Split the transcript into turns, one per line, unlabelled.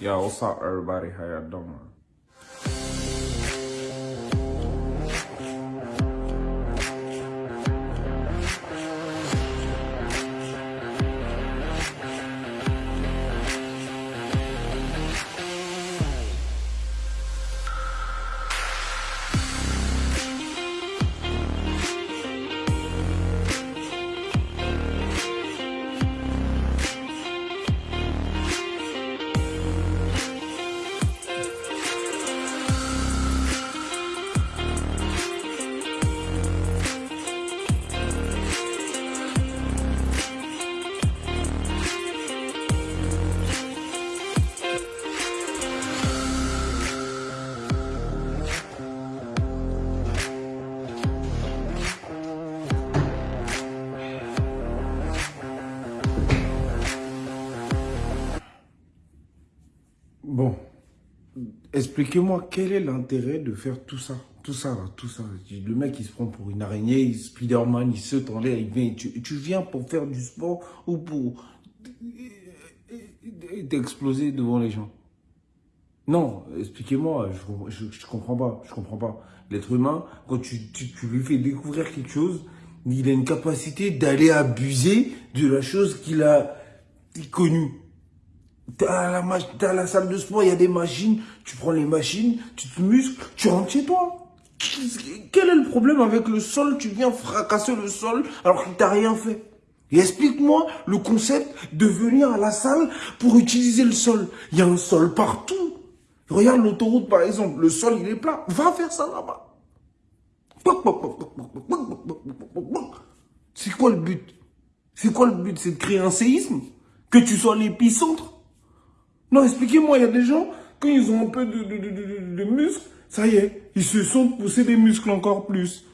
Yo, what's up, everybody? How y'all doing? Expliquez-moi quel est l'intérêt de faire tout ça, tout ça, tout ça? Le mec, il se prend pour une araignée, Spider-Man, il saute en l'air, il vient. Tu, viens pour faire du sport ou pour t'exploser devant les gens? Non, expliquez-moi, je, comprends pas, je comprends pas. L'être humain, quand tu, tu lui fais découvrir quelque chose, il a une capacité d'aller abuser de la chose qu'il a connue. T'es à, la, la salle de sport, il y a des machines, tu prends les machines, tu te muscles, tu rentres chez toi. Quel est le problème avec le sol Tu viens fracasser le sol alors qu'il t'a rien fait. explique-moi le concept de venir à la salle pour utiliser le sol. Il y a un sol partout. Regarde l'autoroute par exemple, le sol il est plat. Va faire ça là-bas. C'est quoi le but C'est quoi le but C'est de créer un séisme Que tu sois l'épicentre non, expliquez-moi, il y a des gens, quand ils ont un peu de, de, de, de, muscles, ça y est, ils se sont poussés des muscles encore plus.